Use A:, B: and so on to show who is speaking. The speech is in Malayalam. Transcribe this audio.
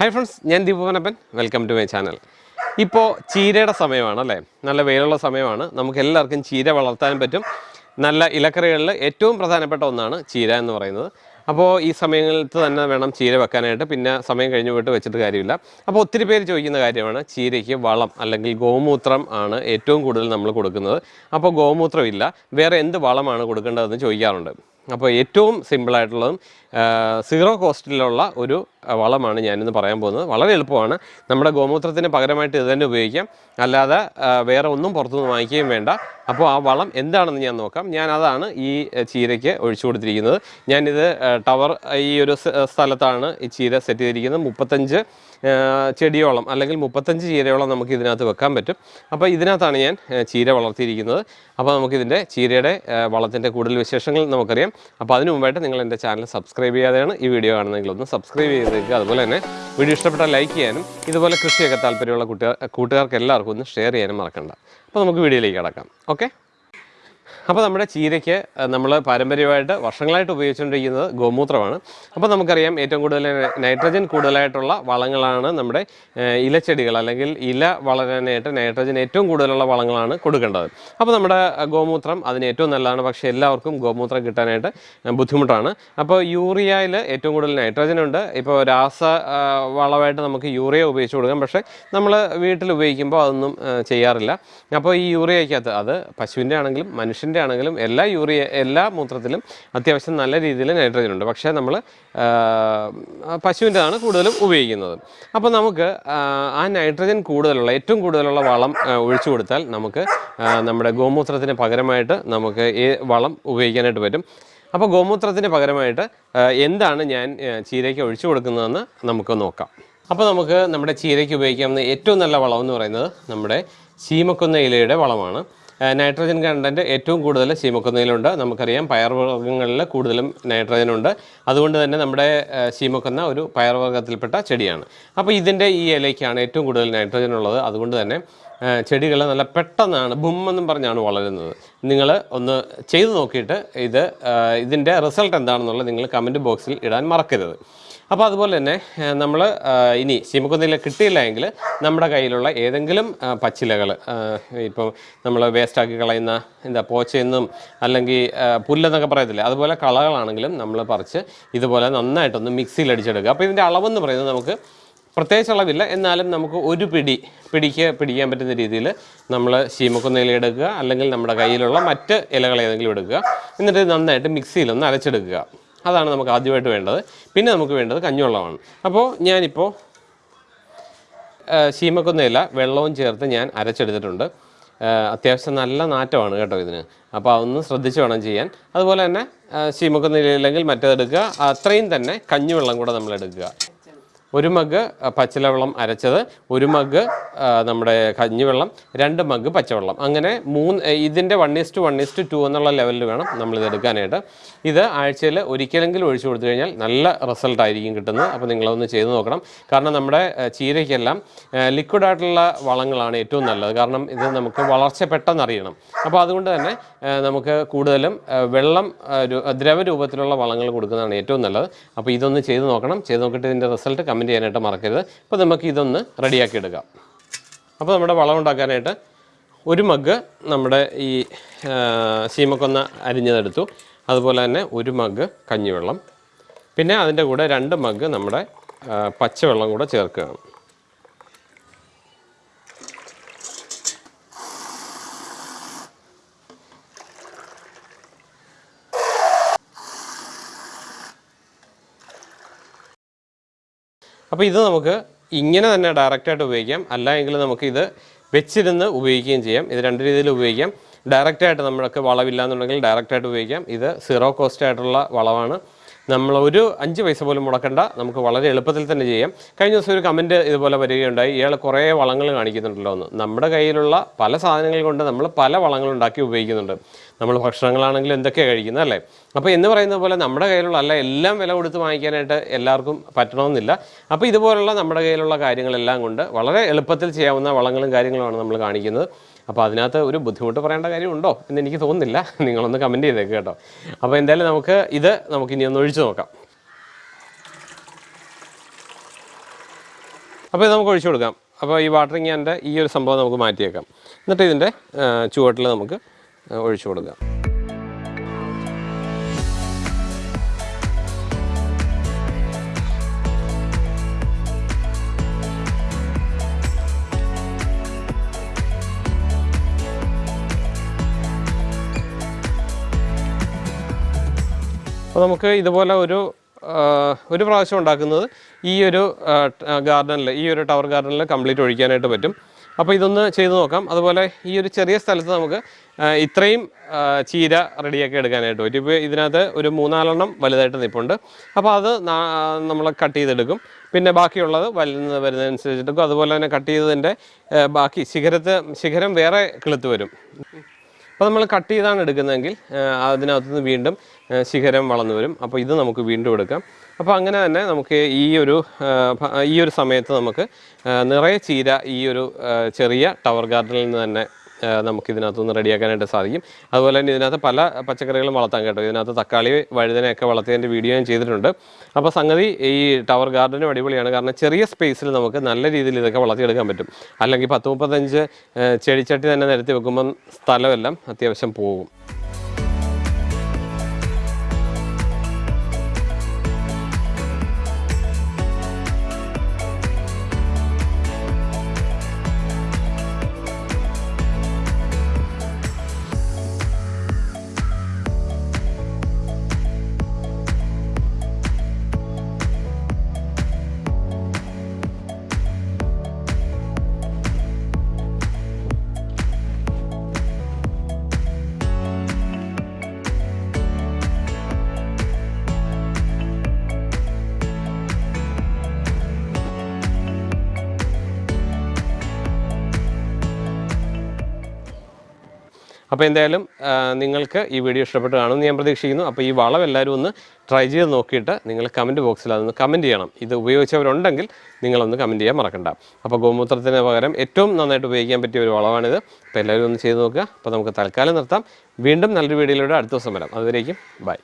A: ഹായ് ഫ്രണ്ട്സ് ഞാൻ Deepavanappan welcome to my channel ഇപ്പോൾ ചീരയുടെ സമയമാണ് അല്ലേ? നല്ല വെയിലുള്ള സമയമാണ്. നമുക്ക് എല്ലാവർക്കും ചീര വളർത്താൻ പറ്റും. നല്ല ഇലക്കറികളിൽ ഏറ്റവും പ്രധാനപ്പെട്ട ഒന്നാണ് ചീര എന്ന് പറയുന്നത്. അപ്പോൾ ഈ സമയങ്ങളിൽ തന്നെ വേണം ചീര വെക്കാനായിട്ട്. പിന്നെ സമയം കഴിഞ്ഞ് പോയിട്ട് വെച്ചിട്ട് കാര്യമില്ല. അപ്പോൾ ഒത്തിരി പേര് ചോദിക്കുന്ന കാര്യമാണ് ചീരയ്ക്ക് വളം അല്ലെങ്കിൽ ഗോമൂത്രം ആണ് ഏറ്റവും കൂടുതൽ നമ്മൾ കൊടുക്കുന്നത്. അപ്പോൾ ഗോമൂത്രം ഇല്ല. വേറെ എന്ത് വളമാണ് കൊടുക്കേണ്ടതെന്ന് ചോദിക്കാറുണ്ട്. അപ്പോൾ ഏറ്റവും സിമ്പിളായിട്ടുള്ളതും സീറോ കോസ്റ്റിലുള്ള ഒരു വളമാണ് ഞാനിന്ന് പറയാൻ പോകുന്നത്. വളരെ എളുപ്പമാണ്. നമ്മുടെ ഗോമൂത്രത്തിന് പകരമായിട്ട് ഇത് തന്നെ ഉപയോഗിക്കാം. അല്ലാതെ വേറെ ഒന്നും പുറത്തുനിന്ന് വാങ്ങിക്കുകയും വേണ്ട. അപ്പോൾ ആ വളം എന്താണെന്ന് ഞാൻ നോക്കാം. ഞാൻ അതാണ് ഈ ചീരയ്ക്ക് ഒഴിച്ചു കൊടുത്തിരിക്കുന്നത്. ഞാനിത് ടവർ ഈ ഒരു സ്ഥലത്താണ് ഈ ചീര സെറ്റ് ചെയ്തിരിക്കുന്നത്. മുപ്പത്തഞ്ച് ചെടിയോളം അല്ലെങ്കിൽ മുപ്പത്തഞ്ച് ചീരയോളം നമുക്ക് ഇതിനകത്ത് വെക്കാൻ പറ്റും. അപ്പോൾ ഇതിനകത്താണ് ഞാൻ ചീര വളർത്തിയിരിക്കുന്നത്. അപ്പോൾ നമുക്കിതിന്റെ ചീരയുടെ വളത്തിന്റെ കൂടുതൽ വിശേഷങ്ങൾ നമുക്കറിയാം. അപ്പോൾ അതിനു മുമ്പായിട്ട് നിങ്ങൾ എന്റെ ചാനൽ സബ്സ്ക്രൈബ് ചെയ്യാതെയാണ് ഈ വീഡിയോ കാണുന്നതെങ്കിൽ ഒന്ന് സബ്സ്ക്രൈബ് ചെയ്തേക്കുക അതുപോലെ തന്നെ വീഡിയോ ഇഷ്ടപ്പെട്ടാൽ ലൈക്ക് ചെയ്യാനും ഇതുപോലെ കൃഷിയൊക്കെ താല്പര്യമുള്ള കുട്ടികൾ കൂട്ടുകാർക്ക് എല്ലാവർക്കും ഒന്ന് ഷെയർ ചെയ്യാനും മറക്കണ്ട. അപ്പോൾ നമുക്ക് വീഡിയോയിലേക്ക് കിടക്കാം. ഓക്കെ അപ്പോൾ നമ്മുടെ ചീരയ്ക്ക് നമ്മൾ പാരമ്പര്യമായിട്ട് വർഷങ്ങളായിട്ട് ഉപയോഗിച്ചുകൊണ്ടിരിക്കുന്നത് ഗോമൂത്രമാണ്. അപ്പോൾ നമുക്കറിയാം ഏറ്റവും കൂടുതൽ നൈട്രജൻ കൂടുതലായിട്ടുള്ള വളങ്ങളാണ് നമ്മുടെ ഇലച്ചെടികൾ അല്ലെങ്കിൽ ഇല വളരാനായിട്ട് നൈട്രജൻ ഏറ്റവും കൂടുതലുള്ള വളങ്ങളാണ് കൊടുക്കേണ്ടത്. അപ്പോൾ നമ്മുടെ ഗോമൂത്രം അതിന് ഏറ്റവും നല്ലതാണ്. പക്ഷേ എല്ലാവർക്കും ഗോമൂത്രം കിട്ടാനായിട്ട് ബുദ്ധിമുട്ടാണ്. അപ്പോൾ യൂറിയയിൽ ഏറ്റവും കൂടുതൽ നൈട്രജൻ ഉണ്ട്. ഇപ്പോൾ രാസ വളമായിട്ട് നമുക്ക് യൂറിയ ഉപയോഗിച്ച് കൊടുക്കാം. പക്ഷേ നമ്മൾ വീട്ടിൽ ഉപയോഗിക്കുമ്പോൾ അതൊന്നും ചെയ്യാറില്ല. അപ്പോൾ ഈ യൂറിയയ്ക്കകത്ത് അത് പശുവിന്റെ ആണെങ്കിലും മനുഷ്യന്റെ ആണെങ്കിലും എല്ലാ യൂറിയ എല്ലാ മൂത്രത്തിലും അത്യാവശ്യം നല്ല രീതിയിൽ നൈട്രജൻ ഉണ്ട്. പക്ഷേ നമ്മൾ പശുവിന്റെതാണ് കൂടുതലും ഉപയോഗിക്കുന്നത്. അപ്പോൾ നമുക്ക് ആ, നൈട്രജൻ കൂടുതലുള്ള ഏറ്റവും കൂടുതലുള്ള വളം ഒഴിച്ചു കൊടുത്താൽ നമുക്ക് നമ്മുടെ ഗോമൂത്രത്തിന് പകരമായിട്ട് നമുക്ക് ഈ വളം ഉപയോഗിക്കാനായിട്ട് പറ്റും. അപ്പോൾ ഗോമൂത്രത്തിന് പകരമായിട്ട് എന്താണ് ഞാൻ ചീരയ്ക്ക് ഒഴിച്ചു കൊടുക്കുന്നതെന്ന് നമുക്ക് നോക്കാം. അപ്പോൾ നമുക്ക് നമ്മുടെ ചീരയ്ക്ക് ഉപയോഗിക്കാവുന്ന ഏറ്റവും നല്ല വളം എന്ന് പറയുന്നത് നമ്മുടെ ചീമക്കുന്ന ഇലയുടെ വളമാണ്. നൈട്രജൻ കണ്ടന്റ് ഏറ്റവും കൂടുതൽ ശീമക്കൊന്നയിലുണ്ട് നമുക്കറിയാം പയർവർഗങ്ങളിൽ കൂടുതലും നൈട്രജൻ ഉണ്ട്. അതുകൊണ്ട് തന്നെ നമ്മുടെ ശീമക്കുന്ന ഒരു പയർവർഗത്തിൽപ്പെട്ട ചെടിയാണ്. അപ്പോൾ ഇതിന്റെ ഈ ഇലയ്ക്കാണ് ഏറ്റവും കൂടുതൽ നൈട്രജൻ ഉള്ളത്. അതുകൊണ്ട് തന്നെ ചെടികൾ നല്ല പെട്ടെന്നാണ് ബുമ്മെന്നും പറഞ്ഞാണ് വളരുന്നത്. നിങ്ങൾ ഒന്ന് ചെയ്തു നോക്കിയിട്ട് ഇത് ഇതിന്റെ റിസൾട്ട് എന്താണെന്നുള്ളത് നിങ്ങൾ കമന്റ് ബോക്സിൽ ഇടാൻ മറക്കരുത്. അപ്പോൾ അതുപോലെ തന്നെ നമ്മൾ ഇനി ശീമക്കൊന്നയില കിട്ടിയില്ല എങ്കിൽ നമ്മുടെ കയ്യിലുള്ള ഏതെങ്കിലും പച്ചിലകൾ ഇപ്പോൾ നമ്മൾ വേസ്റ്റാക്കി കളയുന്ന എന്താ പോച്ചയെന്നും അല്ലെങ്കിൽ പുല്ലെന്നൊക്കെ പറയത്തില്ലേ? അതുപോലെ കളകളാണെങ്കിലും നമ്മൾ പറിച്ച് ഇതുപോലെ നന്നായിട്ടൊന്ന് മിക്സിയിൽ അടിച്ചെടുക്കുക അപ്പോൾ ഇതിന്റെ അളവെന്ന് പറയുന്നത് നമുക്ക് പ്രത്യേകിച്ച് അളവില്ല. എന്നാലും നമുക്ക് ഒരു പിടി പിടിക്ക് പിടിക്കാൻ പറ്റുന്ന രീതിയിൽ നമ്മൾ ശീമക്കൊന്ന ഇല എടുക്കുക. അല്ലെങ്കിൽ നമ്മുടെ കയ്യിലുള്ള മറ്റ് ഇലകൾ ഏതെങ്കിലും എടുക്കുക. എന്നിട്ട് നന്നായിട്ട് മിക്സിയിലൊന്ന് അരച്ചെടുക്കുക. അതാണ് നമുക്ക് ആദ്യമായിട്ട് വേണ്ടത്. പിന്നെ നമുക്ക് വേണ്ടത് കഞ്ഞിവെള്ളമാണ്. അപ്പോൾ ഞാനിപ്പോൾ ശീമക്കൊന്ന ഇല വെള്ളവും ചേർത്ത് ഞാൻ അരച്ചെടുത്തിട്ടുണ്ട്. അത്യാവശ്യം നല്ല നാറ്റമാണ് കേട്ടോ ഇതിന്. അപ്പോൾ അതൊന്ന് ശ്രദ്ധിച്ച് വേണം ചെയ്യാൻ. അതുപോലെ തന്നെ ശീമക്കൊന്ന ഇലയില്ലെങ്കിൽ മറ്റേതെടുക്കുക. അത്രയും തന്നെ കഞ്ഞിവെള്ളം കൂടെ നമ്മൾ എടുക്കുക ഒരു മഗ് പച്ചിലവെള്ളം അരച്ചത് ഒരു മഗ് നമ്മുടെ കഞ്ഞിവെള്ളം രണ്ട് മഗ് പച്ചവെള്ളം. അങ്ങനെ മൂന്ന് ഇതിന്റെ one is to one is to two എന്നുള്ള ലെവലിൽ വേണം നമ്മളിത് എടുക്കാനായിട്ട്. ഇത് ആഴ്ചയിൽ ഒരിക്കലെങ്കിലും ഒഴിച്ചു കൊടുത്തു കഴിഞ്ഞാൽ നല്ല റിസൾട്ട് ആയിരിക്കും കിട്ടുന്നത്. അപ്പോൾ നിങ്ങളതൊന്ന് ചെയ്ത് നോക്കണം. കാരണം നമ്മുടെ ചീരയ്ക്കെല്ലാം ലിക്വിഡ് ആയിട്ടുള്ള വളങ്ങളാണ് ഏറ്റവും നല്ലത്. കാരണം ഇത് നമുക്ക് വളർച്ച പെട്ടെന്ന് അറിയണം. അപ്പോൾ അതുകൊണ്ട് തന്നെ നമുക്ക് കൂടുതലും വെള്ളം ദ്രവരൂപത്തിലുള്ള വളങ്ങൾ കൊടുക്കുന്നതാണ് ഏറ്റവും നല്ലത്. അപ്പോൾ ഇതൊന്ന് ചെയ്ത് നോക്കണം. ചെയ്ത് നോക്കിയിട്ട് ഇതിന്റെ റിസൾട്ട് ചെയ്യാനായിട്ട് മറക്കരുത്. അപ്പോൾ നമുക്ക് ഇതൊന്ന് റെഡിയാക്കി എടുക്കാം അപ്പോൾ നമ്മുടെ വളം ഉണ്ടാക്കാനായിട്ട് ഒരു മഗ് നമ്മുടെ ഈ സീമക്കൊന്ന് അരിഞ്ഞതെടുത്തു. അതുപോലെ തന്നെ ഒരു മഗ് കഞ്ഞിവെള്ളം. പിന്നെ അതിന്റെ കൂടെ രണ്ട് മഗ് നമ്മുടെ പച്ചവെള്ളം കൂടെ ചേർക്കുകയാണ്. അപ്പോൾ ഇത് നമുക്ക് ഇങ്ങനെ തന്നെ ഡയറക്റ്റായിട്ട് ഉപയോഗിക്കാം. അല്ല എങ്കിൽ നമുക്ക് ഇത് വെച്ചിരുന്ന് ഉപയോഗിക്കുകയും ചെയ്യാം. ഇത് രണ്ട് രീതിയിൽ ഉപയോഗിക്കാം. ഡയറക്റ്റായിട്ട് നമ്മൾക്ക് വളവില്ല എന്നുണ്ടെങ്കിൽ ഡയറക്റ്റായിട്ട് ഉപയോഗിക്കാം. ഇത് സീറോ കോസ്റ്റ് ആയിട്ടുള്ള വളവാണ്. നമ്മൾ ഒരു അഞ്ച് പൈസ പോലും മുടക്കണ്ട. നമുക്ക് വളരെ എളുപ്പത്തിൽ തന്നെ ചെയ്യാം. കഴിഞ്ഞ ദിവസം ഒരു കമന്റ് ഇതുപോലെ വരികയുണ്ടായി. ഇയാൾ കുറേ വളങ്ങൾ കാണിക്കുന്നുണ്ടല്ലോ എന്ന്. നമ്മുടെ കയ്യിലുള്ള പല സാധനങ്ങൾ കൊണ്ട് നമ്മൾ പല വളങ്ങൾ ഉണ്ടാക്കി ഉപയോഗിക്കുന്നുണ്ട്. നമ്മൾ ഭക്ഷണങ്ങളാണെങ്കിലും എന്തൊക്കെയാണ് കഴിക്കുന്നത് അല്ലേ? അപ്പോൾ എന്ന് പറയുന്ന പോലെ നമ്മുടെ കയ്യിലുള്ള അല്ല എല്ലാം വില കൊടുത്ത് വാങ്ങിക്കാനായിട്ട് എല്ലാവർക്കും പറ്റണമെന്നില്ല. അപ്പോൾ ഇതുപോലുള്ള നമ്മുടെ കയ്യിലുള്ള കാര്യങ്ങളെല്ലാം കൊണ്ട് വളരെ എളുപ്പത്തിൽ ചെയ്യാവുന്ന വളങ്ങളും കാര്യങ്ങളുമാണ് നമ്മൾ കാണിക്കുന്നത്. അപ്പോൾ അതിനകത്ത് ഒരു ബുദ്ധിമുട്ട് പറയേണ്ട കാര്യമുണ്ടോ എന്ന് എനിക്ക് തോന്നുന്നില്ല. നിങ്ങളൊന്ന് കമന്റ് ചെയ്തേക്ക് കേട്ടോ. അപ്പോൾ എന്തായാലും നമുക്ക് ഇത് നമുക്ക് ഇനി ഒന്ന് ഒഴിച്ചു നോക്കാം. അപ്പോൾ ഇത് നമുക്ക് ഒഴിച്ചു കൊടുക്കാം. അപ്പോൾ ഈ വാട്ടറിങ് ക്യാന്റെ ഈ ഒരു സംഭവം നമുക്ക് മാറ്റിയേക്കാം. എന്നിട്ട് ഇതിന്റെ ചുവട്ടിൽ നമുക്ക് ഒഴിച്ചു കൊടുക്കാം അപ്പോൾ നമുക്ക് ഇതുപോലെ ഒരു ഒരു പ്രാവശ്യം ഉണ്ടാക്കുന്നത് ഈ ഒരു ഗാർഡനിൽ ഈ ഒരു ടവർ ഗാർഡനിൽ കംപ്ലീറ്റ് ഒഴിക്കാനായിട്ട് പറ്റും. അപ്പോൾ ഇതൊന്ന് ചെയ്ത് നോക്കാം. അതുപോലെ ഈ ഒരു ചെറിയ സ്ഥലത്ത് നമുക്ക് ഇത്രയും ചീര റെഡിയാക്കി എടുക്കാനായിട്ട് പറ്റും. ഇപ്പോൾ ഇതിനകത്ത് ഒരു മൂന്നാലെണ്ണം വലുതായിട്ട് നിൽപ്പുണ്ട് അപ്പോൾ അത് നമ്മൾ കട്ട് ചെയ്തെടുക്കും. പിന്നെ ബാക്കിയുള്ളത് വലുത് വരുന്നതനുസരിച്ചെടുക്കും അതുപോലെ തന്നെ കട്ട് ചെയ്തതിന്റെ ബാക്കി ശിഖരത്ത് ശിഖരം വേറെ കിളുത്ത് വരും. അപ്പോൾ നമ്മൾ കട്ട് ചെയ്താണ് എടുക്കുന്നതെങ്കിൽ അതിനകത്തുനിന്ന് വീണ്ടും ശിഖരം വളർന്നു വരും. അപ്പോൾ ഇത് നമുക്ക് വീണ്ടും എടുക്കാം. അപ്പോൾ അങ്ങനെ തന്നെ നമുക്ക് ഈ ഒരു ഈ ഒരു സമയത്ത് നമുക്ക് നിറയെ ചീര ഈ ഒരു ചെറിയ ടവർ ഗാർഡനിൽ നിന്ന് തന്നെ നമുക്ക് ഇതിനകത്തുനിന്ന് റെഡിയാക്കാനായിട്ട് സാധിക്കും. അതുപോലെ തന്നെ ഇതിനകത്ത് പല പച്ചക്കറികളും വളർത്താൻ കേട്ടോ. ഇതിനകത്ത് തക്കാളി വഴുതനയൊക്കെ വളർത്തിയതിന്റെ വീഡിയോ ഞാൻ ചെയ്തിട്ടുണ്ട്. അപ്പോൾ സംഗതി ഈ ടവർ ഗാർഡനും അടിപൊളിയാണ്. കാരണം ചെറിയ സ്പേസിൽ നമുക്ക് നല്ല രീതിയിൽ ഇതൊക്കെ വളർത്തിയെടുക്കാൻ പറ്റും. അല്ലെങ്കിൽ പത്ത് മുപ്പത്തഞ്ച് ചെടിച്ചട്ടി തന്നെ നിരത്തി വെക്കുമ്പം സ്ഥലമെല്ലാം അത്യാവശ്യം പോകും. അപ്പോൾ എന്തായാലും നിങ്ങൾക്ക് ഈ വീഡിയോ ഇഷ്ടപ്പെട്ട് കാണുമെന്ന് ഞാൻ പ്രതീക്ഷിക്കുന്നു. അപ്പോൾ ഈ വളം എല്ലാവരും ഒന്ന് ട്രൈ ചെയ്ത് നോക്കിയിട്ട് നിങ്ങൾ കമന്റ് ബോക്സിൽ അതൊന്ന് കമന്റ് ചെയ്യണം. ഇത് ഉപയോഗിച്ചവരുണ്ടെങ്കിൽ നിങ്ങളൊന്ന് കമന്റ് ചെയ്യാൻ മറക്കണ്ട. അപ്പോൾ ഗോമൂത്രത്തിന് പകരം ഏറ്റവും നന്നായിട്ട് ഉപയോഗിക്കാൻ പറ്റിയ ഒരു വളമാണിത് അപ്പോൾ എല്ലാവരും ഒന്ന് ചെയ്ത് നോക്കുക. അപ്പോൾ നമുക്ക് തൽക്കാലം നിർത്താം. വീണ്ടും നല്ലൊരു വീഡിയോയിലൂടെ അടുത്ത ദിവസം വരാം. അതുവരേക്കും ബൈ